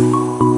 you